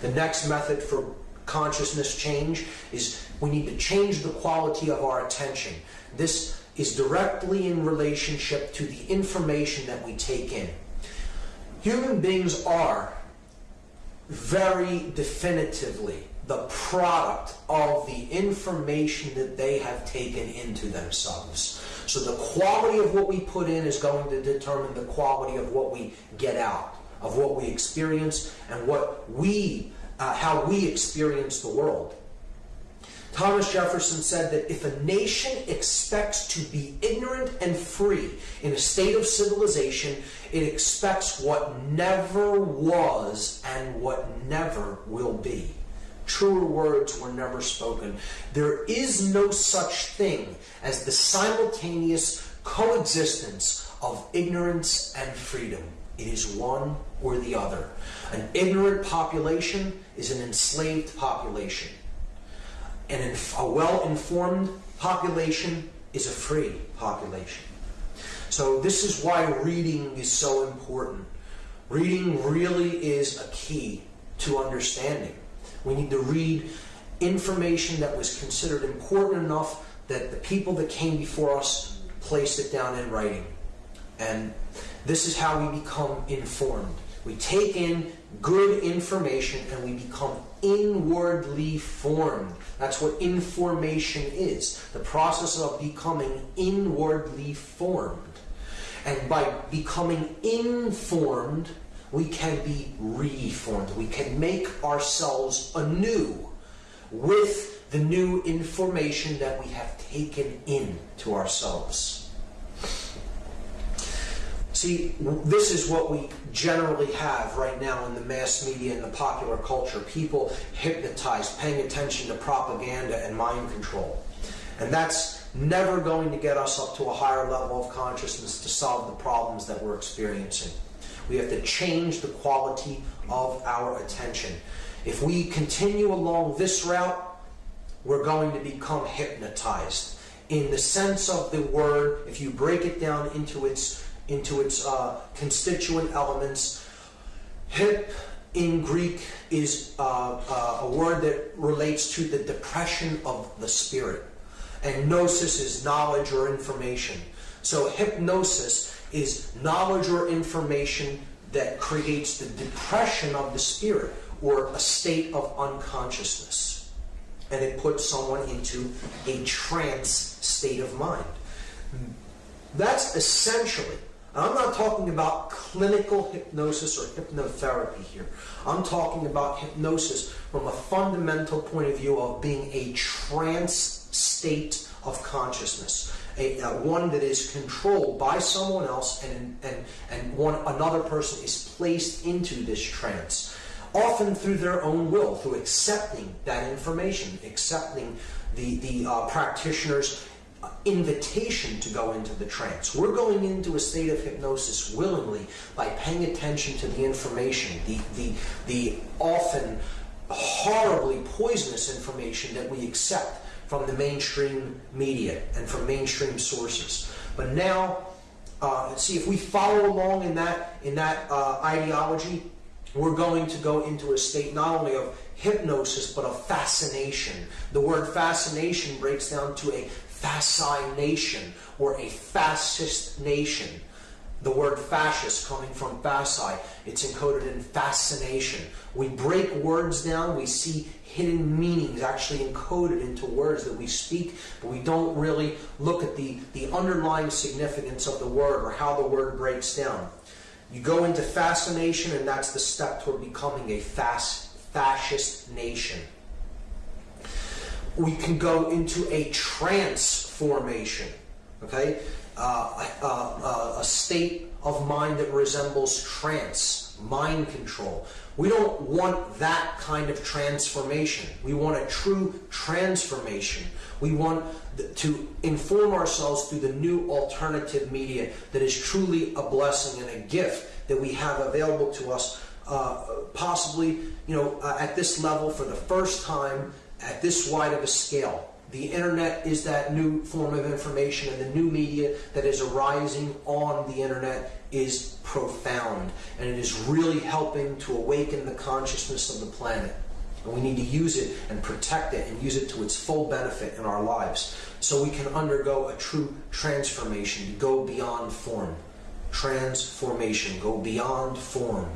The next method for consciousness change is we need to change the quality of our attention. This is directly in relationship to the information that we take in. Human beings are very definitively the product of the information that they have taken into themselves. So the quality of what we put in is going to determine the quality of what we get out, of what we experience, and what we, uh, how we experience the world. Thomas Jefferson said that if a nation expects to be ignorant and free in a state of civilization, it expects what never was and what never will be. Truer words were never spoken. There is no such thing as the simultaneous coexistence of ignorance and freedom. It is one or the other. An ignorant population is an enslaved population. And a well informed population is a free population. So, this is why reading is so important. Reading really is a key to understanding. We need to read information that was considered important enough that the people that came before us placed it down in writing. And this is how we become informed. We take in good information and we become inwardly formed. That's what information is the process of becoming inwardly formed. And by becoming informed, we can be reformed. We can make ourselves anew with the new information that we have taken in to ourselves. See, this is what we generally have right now in the mass media and the popular culture. People hypnotized, paying attention to propaganda and mind control. And that's never going to get us up to a higher level of consciousness to solve the problems that we're experiencing. We have to change the quality of our attention. If we continue along this route, we're going to become hypnotized. In the sense of the word, if you break it down into its into its uh, constituent elements, hip in Greek is uh, uh, a word that relates to the depression of the spirit, and gnosis is knowledge or information. So hypnosis is knowledge or information that creates the depression of the spirit or a state of unconsciousness. And it puts someone into a trance state of mind. That's essentially, I'm not talking about clinical hypnosis or hypnotherapy here. I'm talking about hypnosis from a fundamental point of view of being a trance state of consciousness a, uh, one that is controlled by someone else and, and, and one, another person is placed into this trance, often through their own will, through accepting that information, accepting the, the uh, practitioner's invitation to go into the trance. We're going into a state of hypnosis willingly by paying attention to the information, the, the, the often horribly poisonous information that we accept from the mainstream media and from mainstream sources. But now, uh, see if we follow along in that in that uh, ideology, we're going to go into a state not only of hypnosis but of fascination. The word fascination breaks down to a fascination or a fascist nation. The word fascist coming from fasci, it's encoded in fascination. We break words down, we see hidden meanings actually encoded into words that we speak, but we don't really look at the, the underlying significance of the word or how the word breaks down. You go into fascination, and that's the step toward becoming a fast, fascist nation. We can go into a transformation, okay? Uh, uh, uh, a state of mind that resembles trance, mind control. We don't want that kind of transformation. We want a true transformation. We want to inform ourselves through the new alternative media that is truly a blessing and a gift that we have available to us, uh, possibly, you know, uh, at this level for the first time at this wide of a scale. the internet is that new form of information, and the new media that is arising on the internet is profound. And it is really helping to awaken the consciousness of the planet. And we need to use it and protect it and use it to its full benefit in our lives so we can undergo a true transformation, go beyond form. Transformation, go beyond form.